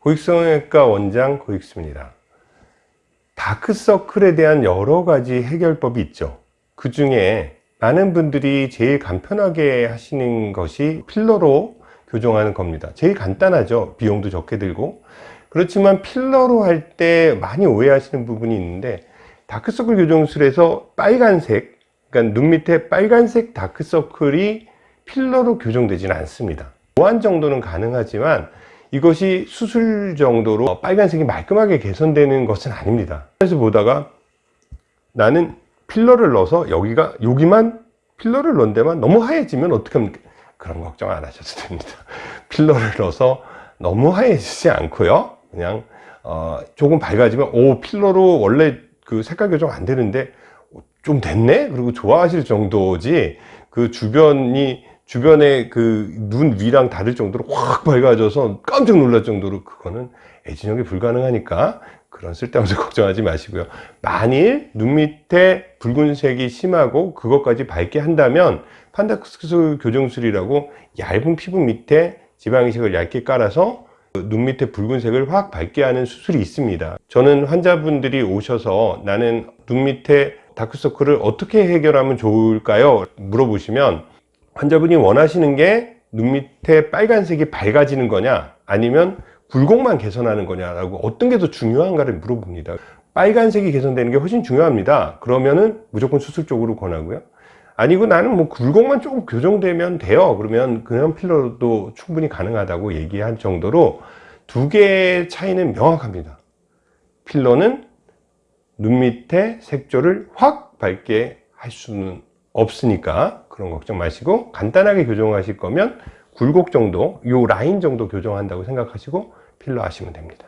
고익성형외과 원장 고익수입니다. 다크서클에 대한 여러 가지 해결법이 있죠. 그 중에 많은 분들이 제일 간편하게 하시는 것이 필러로 교정하는 겁니다. 제일 간단하죠. 비용도 적게 들고. 그렇지만 필러로 할 때 많이 오해하시는 부분이 있는데 다크서클 교정술에서 빨간색, 그러니까 눈 밑에 빨간색 다크서클이 필러로 교정되지는 않습니다. 보완 정도는 가능하지만 이것이 수술 정도로 빨간색이 말끔하게 개선되는 것은 아닙니다. 그래서 보다가 나는 필러를 넣어서 여기가 여기만 필러를 넣은 데만 너무 하얘지면 어떻게 합니까? 그런 걱정 안 하셔도 됩니다. 필러를 넣어서 너무 하얘지지 않고요. 그냥 어, 조금 밝아지면 오 필러로 원래 그 색깔 교정 안 되는데 좀 됐네? 그리고 좋아하실 정도지 그 주변이 주변에 그 눈 위랑 다를 정도로 확 밝아져서 깜짝 놀랄 정도로 그거는 애진혁이 불가능하니까 그런 쓸데없는 걱정하지 마시고요. 만일 눈 밑에 붉은색이 심하고 그것까지 밝게 한다면 판다크스 교정술이라고 얇은 피부 밑에 지방이식을 얇게 깔아서 눈 밑에 붉은색을 확 밝게 하는 수술이 있습니다. 저는 환자분들이 오셔서 나는 눈 밑에 다크서클을 어떻게 해결하면 좋을까요? 물어보시면 환자분이 원하시는 게 눈 밑에 빨간색이 밝아지는 거냐 아니면 굴곡만 개선하는 거냐라고 어떤 게 더 중요한가를 물어봅니다. 빨간색이 개선되는 게 훨씬 중요합니다. 그러면은 무조건 수술 쪽으로 권하고요. 아니고 나는 뭐 굴곡만 조금 교정되면 돼요. 그러면 그냥 필러도 충분히 가능하다고 얘기할 정도로 두 개의 차이는 명확합니다. 필러는 눈 밑에 색조를 확 밝게 할 수는 없으니까 그런 걱정 마시고 간단하게 교정하실 거면 굴곡 정도 요 라인 정도 교정한다고 생각하시고 필러 하시면 됩니다